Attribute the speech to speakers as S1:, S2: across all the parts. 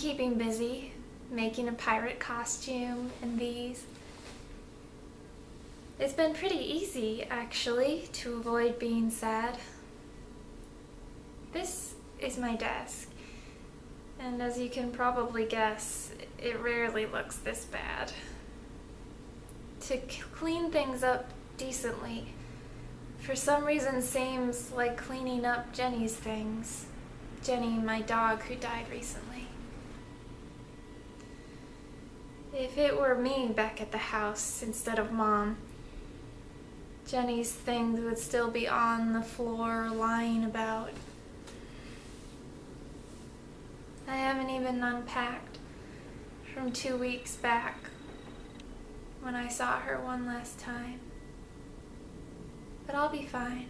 S1: keeping busy, making a pirate costume and these. It's been pretty easy, actually, to avoid being sad. This is my desk, and as you can probably guess, it rarely looks this bad. To clean things up decently, for some reason seems like cleaning up Jenny's things. Jenny, my dog who died recently. If it were me back at the house instead of mom, Jenny's things would still be on the floor lying about. I haven't even unpacked from two weeks back when I saw her one last time. But I'll be fine.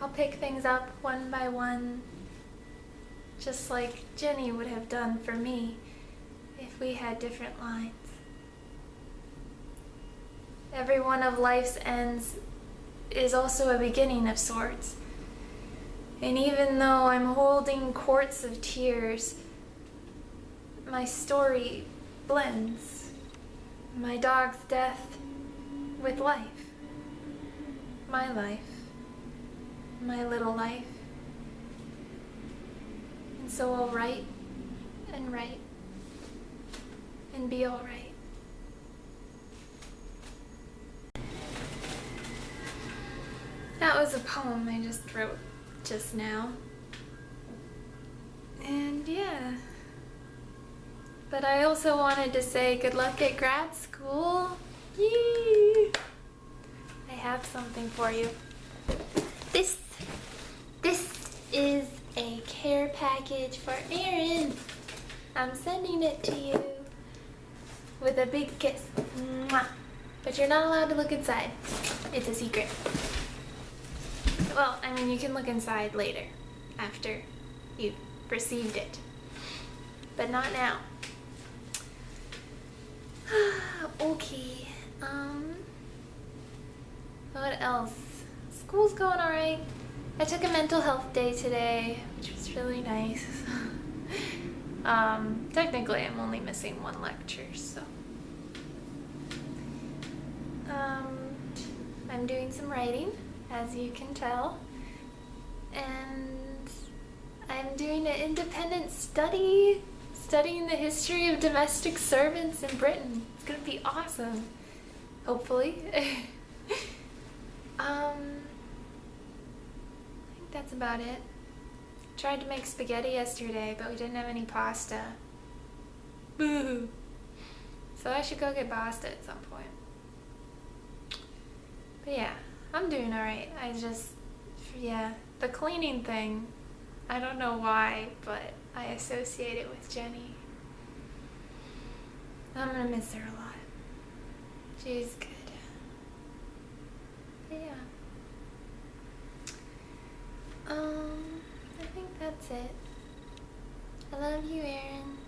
S1: I'll pick things up one by one, just like Jenny would have done for me if we had different lines. Every one of life's ends is also a beginning of sorts. And even though I'm holding quarts of tears, my story blends. My dog's death with life. My life my little life. And so I'll write and write and be alright. That was a poem I just wrote just now. And yeah. But I also wanted to say good luck at grad school. Yee! I have something for you. This this is a care package for Erin. I'm sending it to you with a big kiss. Mwah. But you're not allowed to look inside. It's a secret. Well, I mean, you can look inside later, after you've received it. But not now. okay, um, what else? School's going alright. I took a mental health day today, which was really nice. um, technically, I'm only missing one lecture, so. Um, I'm doing some writing, as you can tell. And I'm doing an independent study, studying the history of domestic servants in Britain. It's gonna be awesome, hopefully. um, that's about it. Tried to make spaghetti yesterday, but we didn't have any pasta. Boo! So I should go get pasta at some point. But yeah, I'm doing alright. I just, yeah, the cleaning thing, I don't know why, but I associate it with Jenny. I'm gonna miss her a lot. She's good. But yeah. Um, I think that's it. I love you, Erin.